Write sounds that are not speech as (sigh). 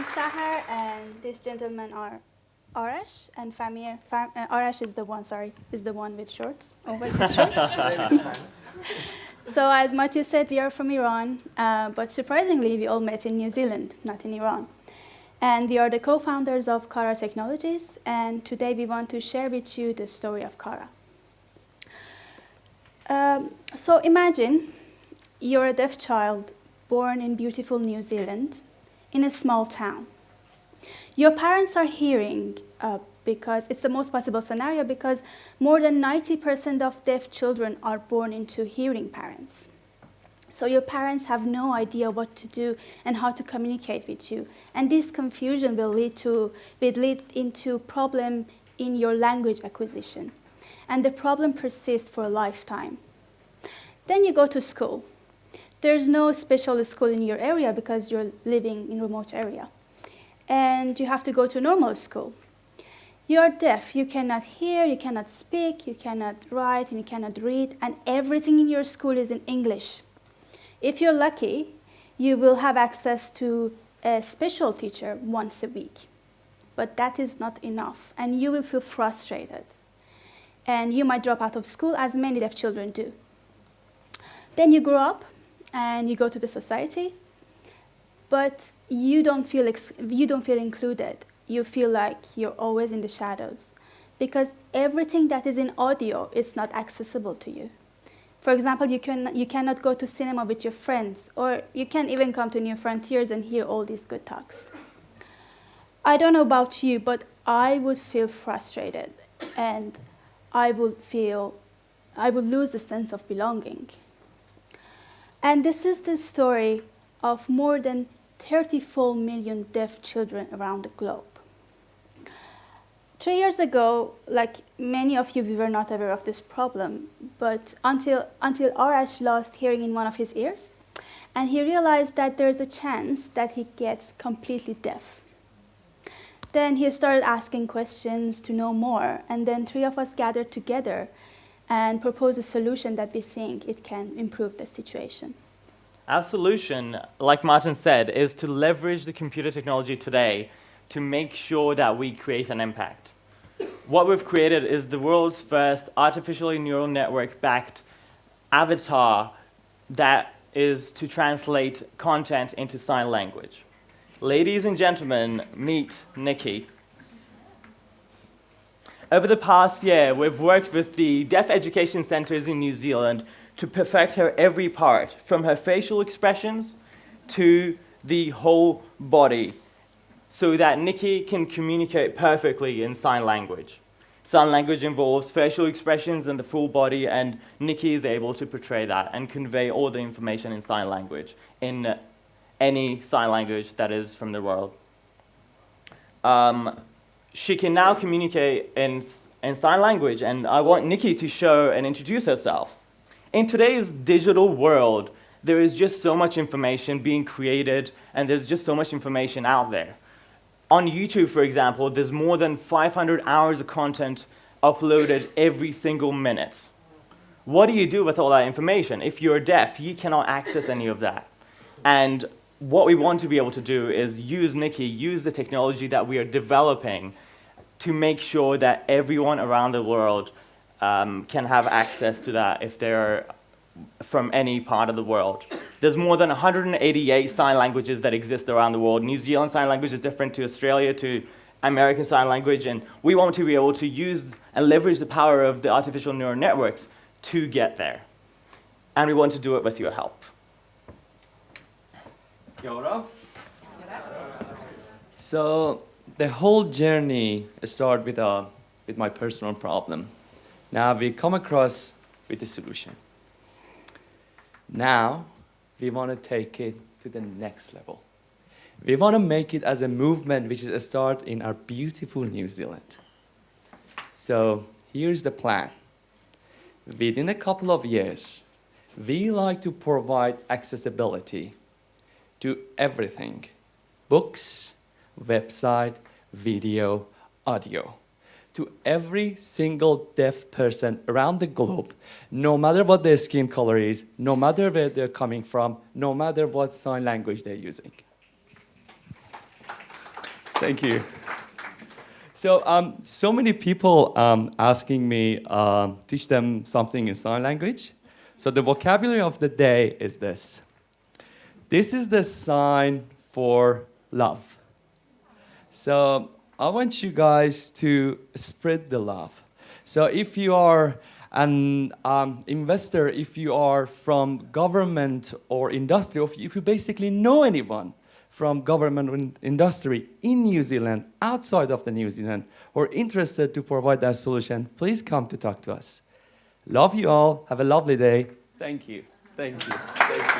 I'm Sahar, and these gentlemen are Arash and Farmehr. Fam uh, Arash is the one, sorry, is the one with shorts, oversized shorts. (laughs) so as Mati said, we are from Iran, uh, but surprisingly, we all met in New Zealand, not in Iran. And we are the co-founders of Kara Technologies, and today we want to share with you the story of Kara. Um, so imagine you're a deaf child born in beautiful New Zealand in a small town. Your parents are hearing uh, because it's the most possible scenario because more than 90% of deaf children are born into hearing parents. So your parents have no idea what to do and how to communicate with you. And this confusion will lead, to, will lead into problem in your language acquisition. And the problem persists for a lifetime. Then you go to school. There's no special school in your area because you're living in a remote area. And you have to go to normal school. You're deaf, you cannot hear, you cannot speak, you cannot write, and you cannot read, and everything in your school is in English. If you're lucky, you will have access to a special teacher once a week. But that is not enough, and you will feel frustrated. And you might drop out of school, as many deaf children do. Then you grow up, and you go to the society, but you don't feel, you don't feel included. You feel like you're always in the shadows because everything that is in audio is not accessible to you. For example, you, can, you cannot go to cinema with your friends, or you can't even come to New Frontiers and hear all these good talks. I don't know about you, but I would feel frustrated, and I would feel, I would lose the sense of belonging. And this is the story of more than 34 million deaf children around the globe. Three years ago, like many of you, we were not aware of this problem, but until, until Arash lost hearing in one of his ears, and he realized that there's a chance that he gets completely deaf. Then he started asking questions to know more, and then three of us gathered together and propose a solution that we think it can improve the situation. Our solution, like Martin said, is to leverage the computer technology today to make sure that we create an impact what we've created is the world's first artificially neural network backed avatar that is to translate content into sign language. Ladies and gentlemen, meet Nikki. Over the past year, we've worked with the deaf education centers in New Zealand to perfect her every part, from her facial expressions to the whole body so that Nikki can communicate perfectly in sign language. Sign language involves facial expressions and the full body, and Nikki is able to portray that and convey all the information in sign language, in any sign language that is from the world. Um, she can now communicate in, in sign language, and I want Nikki to show and introduce herself. In today's digital world, there is just so much information being created, and there's just so much information out there on YouTube, for example, there's more than 500 hours of content uploaded every single minute. What do you do with all that information? If you're deaf, you cannot access any of that. And what we want to be able to do is use Nikki, use the technology that we are developing to make sure that everyone around the world um, can have access to that if they're from any part of the world. There's more than 188 sign languages that exist around the world. New Zealand Sign Language is different to Australia, to American Sign Language, and we want to be able to use and leverage the power of the artificial neural networks to get there. And we want to do it with your help. So the whole journey started with, a, with my personal problem. Now we come across with the solution. Now, we want to take it to the next level. We want to make it as a movement which is a start in our beautiful New Zealand. So here's the plan. Within a couple of years, we like to provide accessibility to everything. Books, website, video, audio to every single deaf person around the globe, no matter what their skin color is, no matter where they're coming from, no matter what sign language they're using. Thank you. So, um, so many people um, asking me um, teach them something in sign language. So the vocabulary of the day is this. This is the sign for love. So I want you guys to spread the love. So if you are an um, investor, if you are from government or industry, or if you basically know anyone from government and industry in New Zealand, outside of the New Zealand, or interested to provide that solution, please come to talk to us. Love you all. Have a lovely day. Thank you. Thank you. Thank (laughs) you.